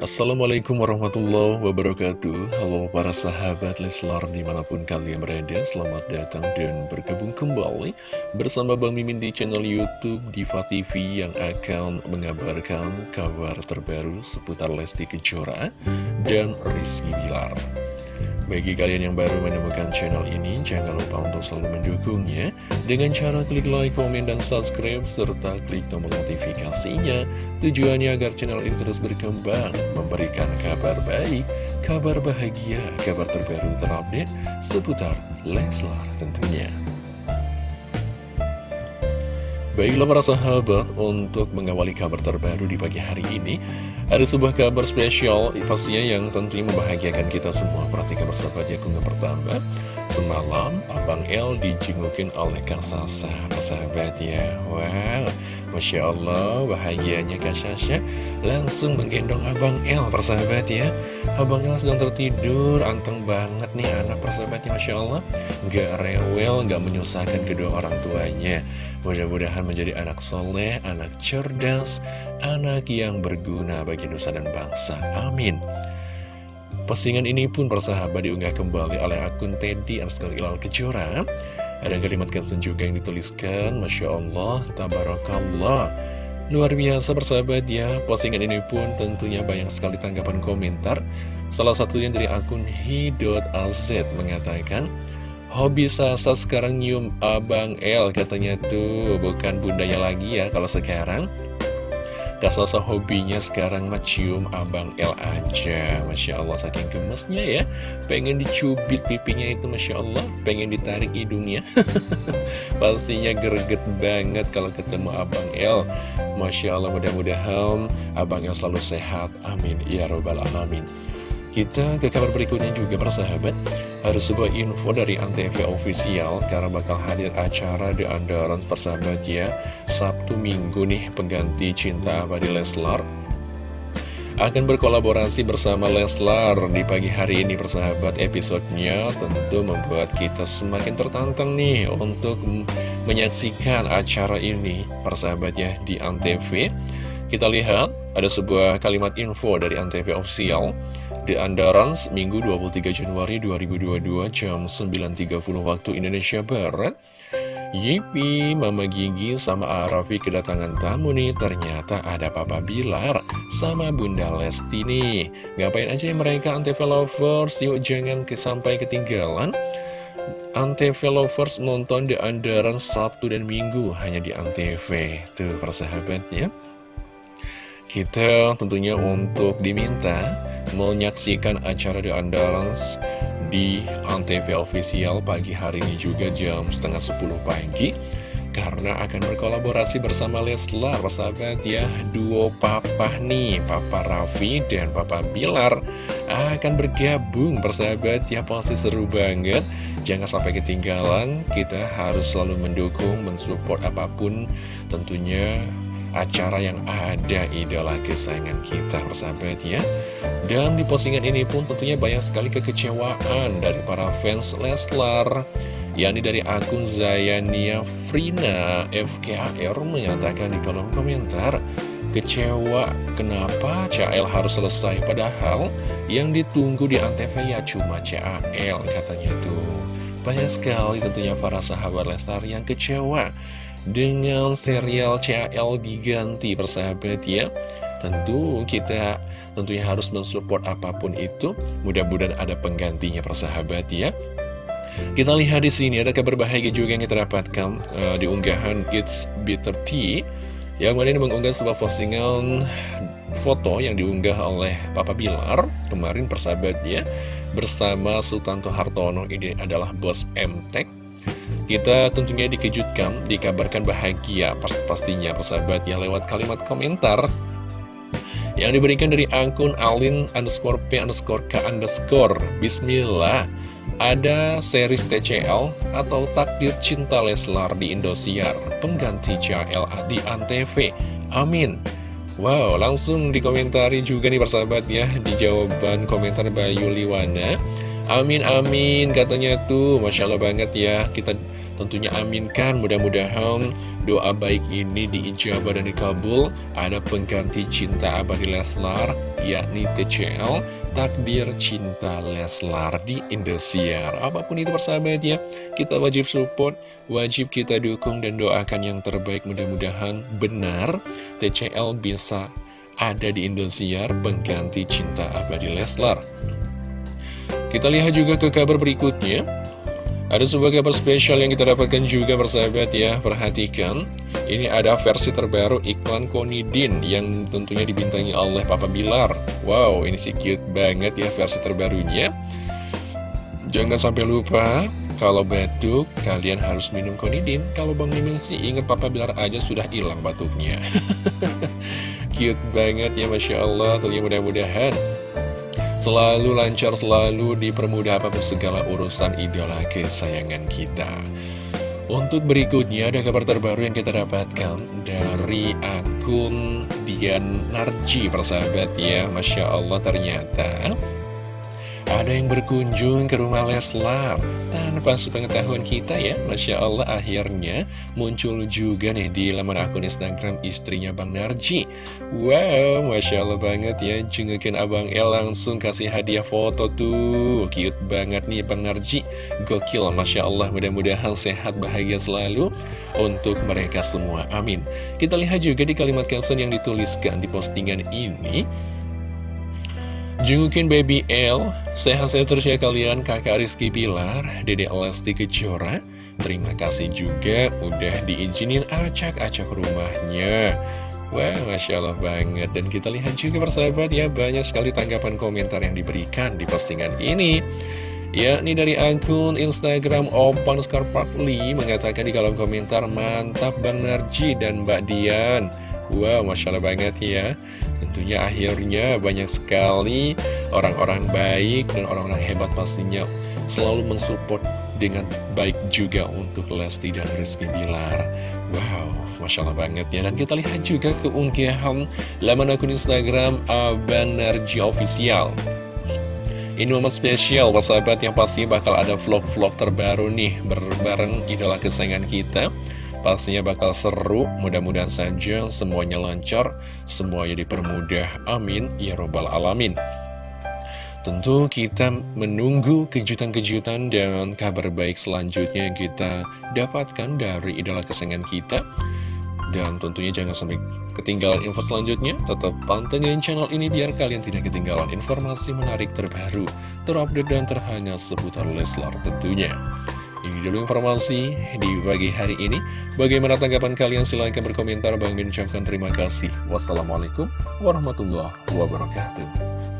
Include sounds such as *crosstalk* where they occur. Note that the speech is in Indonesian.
Assalamualaikum warahmatullahi wabarakatuh. Halo para sahabat Leslar di mana pun kalian berada Selamat datang dan bergabung kembali Bersama Bang Mimin di channel Youtube Diva TV Yang akan mengabarkan kabar terbaru Seputar Lesti Kejora dan Rizky Bilar bagi kalian yang baru menemukan channel ini, jangan lupa untuk selalu mendukungnya dengan cara klik like, komen, dan subscribe, serta klik tombol notifikasinya. Tujuannya agar channel ini terus berkembang, memberikan kabar baik, kabar bahagia, kabar terbaru terupdate seputar Leslar tentunya. Baiklah para sahabat, untuk mengawali kabar terbaru di pagi hari ini ada sebuah kabar spesial, pastinya yang tentunya membahagiakan kita semua. Perhatikan bersahabat ya, kunggah pertama. Semalam, Abang El dijengukin oleh Kak Sasa, persahabat ya. Wow, Masya Allah, bahagianya Kak Sasa langsung menggendong Abang El, persahabat ya. Abang El sedang tertidur, anteng banget nih anak persahabatnya, Masya Allah. Gak rewel, gak menyusahkan kedua orang tuanya. Mudah-mudahan menjadi anak soleh, anak cerdas, anak yang berguna bagi nusa dan bangsa. Amin. Postingan ini pun persahabat diunggah kembali oleh akun Teddy Arskal Ilal Kejora. Ada kalimat caption juga yang dituliskan, Masya Allah, Tabarakallah. Luar biasa persahabat ya, postingan ini pun tentunya banyak sekali tanggapan komentar. Salah satunya dari akun hi.az mengatakan, Hobi Sasa sekarang nyium Abang L katanya tuh Bukan bundanya lagi ya kalau sekarang Sasa hobinya sekarang mencium Abang L aja. Masya Allah saking gemesnya ya. Pengen dicubit pipinya itu Masya Allah. Pengen ditarik hidungnya. *laughs* Pastinya greget banget kalau ketemu Abang L Masya Allah mudah-mudahan Abang L selalu sehat. Amin. Ya Robbal Alamin. Kita ke kabar berikutnya juga persahabat Ada sebuah info dari Antv Official Karena bakal hadir acara di Andaran persahabat ya. Sabtu Minggu nih pengganti Cinta Abadi Leslar. Akan berkolaborasi bersama Leslar di pagi hari ini persahabat. Episodenya tentu membuat kita semakin tertantang nih untuk menyaksikan acara ini persahabat ya di Antv. Kita lihat ada sebuah kalimat info dari Antv Official di Andaran Minggu 23 Januari 2022 jam 9.30 waktu Indonesia Barat. Yipi, Mama Gigi sama Arafi kedatangan tamu nih. Ternyata ada Papa Bilar sama Bunda Lesti nih. Ngapain aja mereka Antv Lovers? Yuk jangan sampai ketinggalan. Antv Lovers nonton di Andaran Sabtu dan Minggu Hanya di Antv Tuh persahabatnya. Kita tentunya untuk diminta menyaksikan acara di Andarans di Antv Official pagi hari ini juga jam setengah 10 pagi karena akan berkolaborasi bersama Leslar sahabat ya. Duo papa nih papa Raffi dan papa Bilar akan bergabung bersahabat ya. Pasti seru banget. Jangan sampai ketinggalan kita harus selalu mendukung mensupport apa pun tentunya acara yang ada idola kesayangan kita persahabat ya. Dan di postingan ini pun tentunya banyak sekali kekecewaan dari para fans Leslar yakni dari akun Zayania Frina FKR menyatakan di kolom komentar kecewa kenapa CAL harus selesai? Padahal yang ditunggu di Antv ya cuma CAL katanya tuh. Banyak sekali tentunya para sahabat Leslar yang kecewa dengan serial CAL diganti persahabat ya Tentu kita tentunya harus mensupport apa pun itu. Mudah-mudahan ada penggantinya persahabat ya. Kita lihat di sini ada kabar bahagia juga yang kita dapatkan uh, di unggahan It's Bitter Tea. Yang mana ini mengunggah sebuah postingan foto yang diunggah oleh Papa Bilar kemarin persahabat ya bersama Sultan Hartono ini adalah bos MTEK kita tentunya dikejutkan, dikabarkan bahagia pas pastinya persahabat ya lewat kalimat komentar yang diberikan dari akun alin underscore p underscore k underscore. Bismillah. Ada series TCL atau Takdir Cinta Leslar di Indosiar. Pengganti CLA di Antv. Amin. Wow langsung dikomentari juga nih persahabat ya di jawaban komentar Bayu Liwana Amin amin katanya tuh. Masya Allah banget ya. Kita Tentunya aminkan. Mudah-mudahan doa baik ini diijabah dan dikabul. Ada pengganti cinta abadi Leslar yakni TCL Takdir Cinta Leslar di Indosiar. Apa pun itu persahabat ya Kita wajib support, wajib kita dukung dan doakan yang terbaik. Mudah-mudahan benar TCL bisa ada di Indosiar pengganti cinta abadi Leslar Kita lihat juga ke kabar berikutnya. Ada sebuah kabar spesial yang kita dapatkan juga bersahabat ya. Perhatikan Ini ada versi terbaru iklan Konidin Yang tentunya dibintangi oleh Papa Bilar. Wow ini sih cute banget ya versi terbarunya. Jangan sampai lupa Kalau batuk kalian harus minum Konidin Kalau Bang Mimin sih ingat Papa Bilar aja sudah hilang batuknya. *laughs* Cute banget ya Masya Allah. Tentunya mudah-mudahan Selalu lancar, selalu dipermudah apa pun segala urusan idola kesayangan kita. Untuk berikutnya ada kabar terbaru yang kita dapatkan dari akun Dian Narji persahabat ya. Masya Allah ternyata ada yang berkunjung ke rumah Leslar. Tanpa sepengetahuan kita ya Masya Allah akhirnya muncul juga nih di laman akun Instagram istrinya Bang Narji. Wow Masya Allah banget ya jengukin Abang El langsung kasih hadiah foto tuh. Cute banget nih Bang Narji. Gokil Masya Allah mudah-mudahan sehat bahagia selalu untuk mereka semua. Amin. Kita lihat juga di kalimat caption yang dituliskan di postingan ini Jengukin Baby L, sehat-sehat terus ya kalian kakak Rizky Pilar, Dede Elasti Kejora. Terima kasih juga udah diizinin acak-acak rumahnya. Wah, Masya Allah banget. Dan kita lihat juga persahabat ya, banyak sekali tanggapan komentar yang diberikan di postingan ini. Ya, ini dari akun Instagram Opan Skarpatli mengatakan di kolom komentar, Mantap Bang Narji dan Mbak Dian. Wow, Masya Allah banget ya Tentunya akhirnya banyak sekali orang-orang baik dan orang-orang hebat pastinya Selalu mensupport dengan baik juga untuk Lesti dan Rizky Bilar. Wow, Masya Allah banget ya. Dan kita lihat juga keunggahan laman akun Instagram Abang Official. Ini momen spesial, sahabat yang pasti bakal ada vlog-vlog terbaru nih Berbareng idola kesayangan kita Pastinya bakal seru, mudah-mudahan saja semuanya lancar, semuanya dipermudah, amin, ya robbal alamin. Tentu kita menunggu kejutan-kejutan dan kabar baik selanjutnya yang kita dapatkan dari idola kesayangan kita. Dan tentunya jangan sampai ketinggalan info selanjutnya, tetap pantengin channel ini biar kalian tidak ketinggalan informasi menarik terbaru, terupdate dan terhangat seputar Leslar tentunya. Ini dulu informasi di pagi hari ini. Bagaimana tanggapan kalian? Silahkan berkomentar. Bang Min terima kasih. Wassalamualaikum warahmatullahi wabarakatuh.